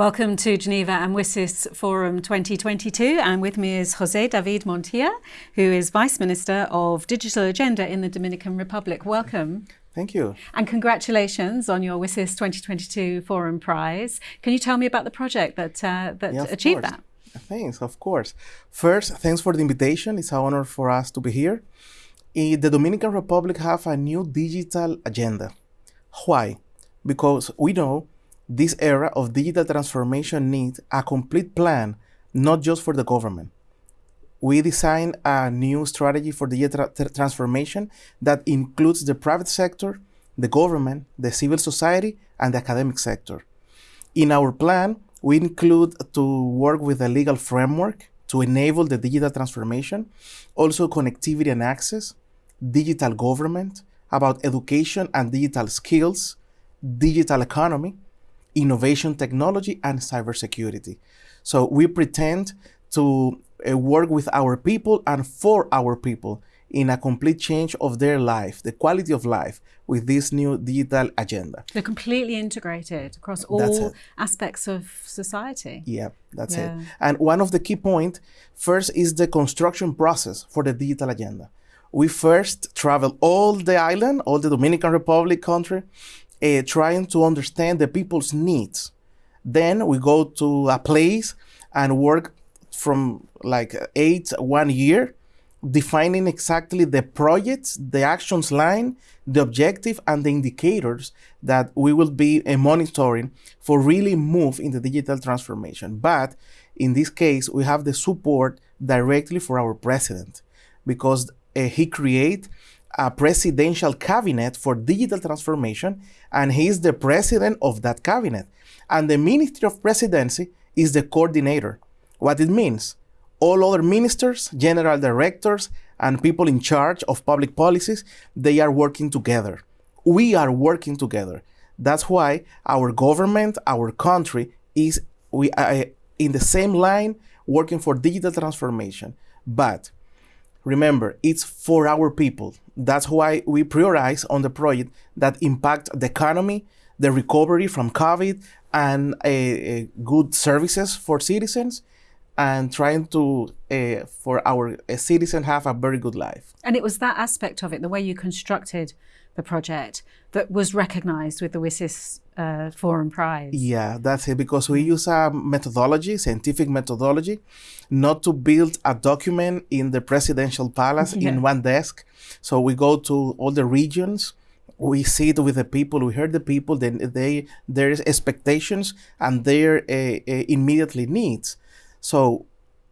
Welcome to Geneva and WSIS Forum 2022 and with me is Jose David Montilla who is Vice Minister of Digital Agenda in the Dominican Republic. Welcome. Thank you. And congratulations on your WSIS 2022 Forum Prize. Can you tell me about the project that, uh, that yeah, achieved course. that? Thanks, of course. First, thanks for the invitation. It's an honor for us to be here. In the Dominican Republic have a new digital agenda. Why? Because we know this era of digital transformation needs a complete plan, not just for the government. We designed a new strategy for digital tra transformation that includes the private sector, the government, the civil society, and the academic sector. In our plan, we include to work with a legal framework to enable the digital transformation, also connectivity and access, digital government, about education and digital skills, digital economy, innovation technology, and cybersecurity. So we pretend to uh, work with our people and for our people in a complete change of their life, the quality of life with this new digital agenda. They're completely integrated across all aspects of society. Yeah, that's yeah. it. And one of the key points first is the construction process for the digital agenda. We first travel all the island, all the Dominican Republic country, uh, trying to understand the people's needs. Then we go to a place and work from like eight, one year, defining exactly the projects, the actions line, the objective, and the indicators that we will be uh, monitoring for really move in the digital transformation. But in this case, we have the support directly for our president because uh, he create a presidential cabinet for digital transformation, and he is the president of that cabinet. And the Ministry of Presidency is the coordinator. What it means, all other ministers, general directors, and people in charge of public policies, they are working together. We are working together. That's why our government, our country is we are in the same line working for digital transformation. But Remember, it's for our people. That's why we prioritize on the project that impact the economy, the recovery from COVID, and uh, good services for citizens, and trying to uh, for our uh, citizens have a very good life. And it was that aspect of it, the way you constructed the project, that was recognized with the WSIS uh, Forum Prize. Yeah, that's it, because we use a methodology, scientific methodology, not to build a document in the presidential palace yeah. in one desk. So we go to all the regions, we sit with the people, we hear the people, then they there's expectations and their uh, uh, immediately needs. So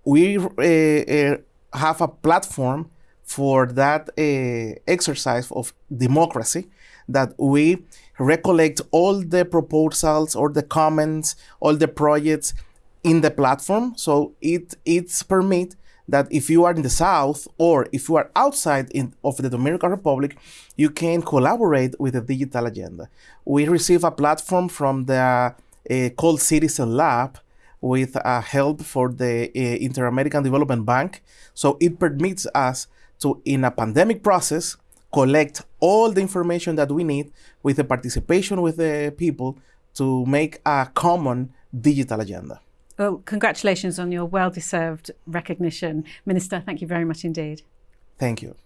we uh, uh, have a platform for that uh, exercise of democracy that we recollect all the proposals or the comments, all the projects in the platform. So it it's permit that if you are in the south or if you are outside in, of the Dominican Republic, you can collaborate with the digital agenda. We receive a platform from the uh, called Citizen Lab with uh, help for the uh, Inter-American Development Bank. So it permits us to, in a pandemic process, collect all the information that we need with the participation with the people to make a common digital agenda. Well, congratulations on your well-deserved recognition. Minister, thank you very much indeed. Thank you.